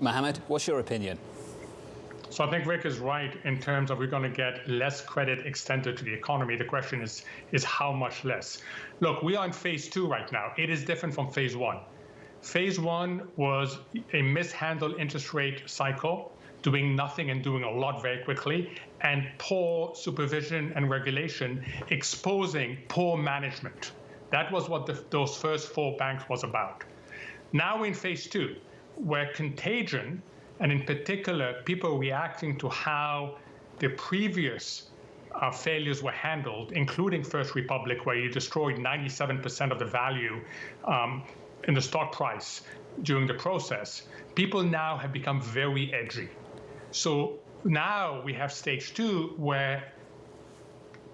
Mohammed, what's your opinion? So I think Rick is right in terms of we're going to get less credit extended to the economy. The question is is how much less. Look, we are in phase two right now. It is different from phase one. Phase one was a mishandled interest rate cycle, doing nothing and doing a lot very quickly, and poor supervision and regulation, exposing poor management. That was what the, those first four banks was about. Now we're in phase two, where contagion and in particular, people reacting to how the previous uh, failures were handled, including First Republic, where you destroyed 97% of the value um, in the stock price during the process, people now have become very edgy. So now we have stage two, where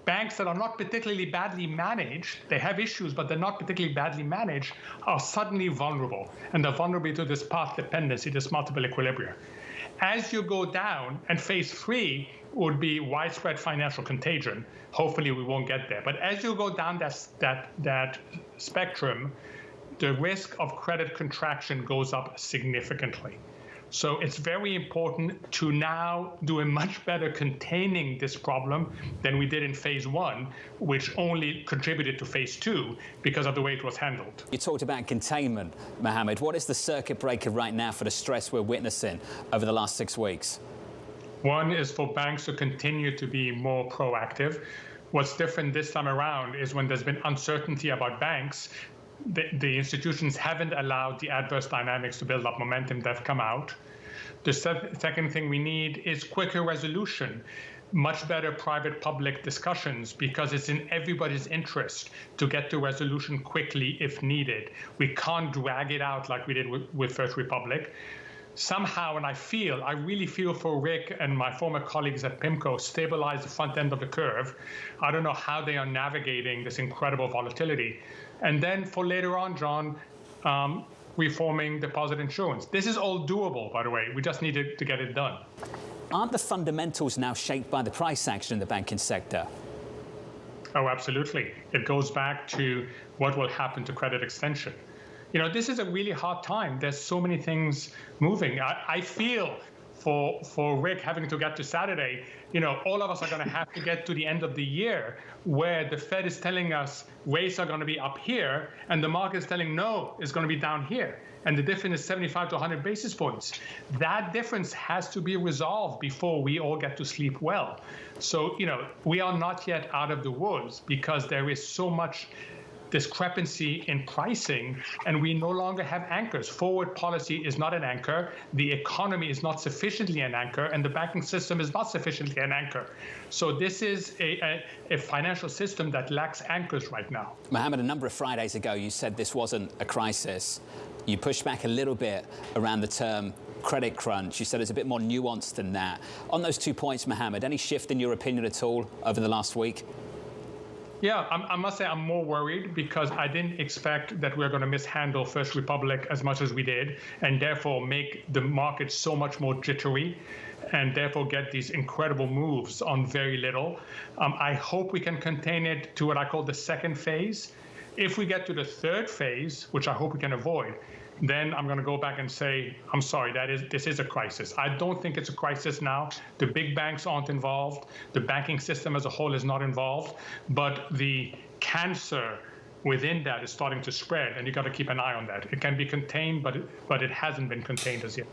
banks that are not particularly badly managed, they have issues, but they're not particularly badly managed, are suddenly vulnerable. And they're vulnerable to this path dependency, this multiple equilibria. As you go down, and phase three would be widespread financial contagion. Hopefully, we won't get there. But as you go down that, that, that spectrum, the risk of credit contraction goes up significantly. So it's very important to now do a much better containing this problem than we did in phase one, which only contributed to phase two because of the way it was handled. You talked about containment, Mohammed. What is the circuit breaker right now for the stress we're witnessing over the last six weeks? One is for banks to continue to be more proactive. What's different this time around is when there's been uncertainty about banks, the, the, institutions haven't allowed the adverse dynamics to build up momentum that have come out. The se second thing we need is quicker resolution, much better private public discussions because it's in everybody's interest to get to resolution quickly if needed. We can't drag it out like we did with, with First Republic somehow, and I feel, I really feel for Rick and my former colleagues at PIMCO, stabilize the front end of the curve. I don't know how they are navigating this incredible volatility. And then for later on, John, um, reforming deposit insurance. This is all doable, by the way. We just need to, to get it done. Aren't the fundamentals now shaped by the price action in the banking sector? Oh, absolutely. It goes back to what will happen to credit extension you know, this is a really hard time. There's so many things moving. I, I feel for for Rick having to get to Saturday, you know, all of us are going to have to get to the end of the year where the Fed is telling us rates are going to be up here, and the market is telling no, it's going to be down here, and the difference is 75 to 100 basis points. That difference has to be resolved before we all get to sleep well. So, you know, we are not yet out of the woods because there is so much discrepancy in pricing, and we no longer have anchors. Forward policy is not an anchor, the economy is not sufficiently an anchor, and the banking system is not sufficiently an anchor. So this is a, a, a financial system that lacks anchors right now. Mohammed, a number of Fridays ago, you said this wasn't a crisis. You pushed back a little bit around the term credit crunch. You said it's a bit more nuanced than that. On those two points, Mohammed, any shift in your opinion at all over the last week? Yeah, I'm, i must say I'm more worried because I didn't expect that we are going to mishandle First Republic as much as we did, and therefore make the market so much more jittery, and therefore get these incredible moves on very little. Um, I hope we can contain it to what I call the second phase. If we get to the third phase, which I hope we can avoid, then I'm going to go back and say, I'm sorry, that is this is a crisis. I don't think it's a crisis now. The big banks aren't involved. The banking system as a whole is not involved. But the cancer within that is starting to spread, and you've got to keep an eye on that. It can be contained, but it, but it hasn't been contained as yet.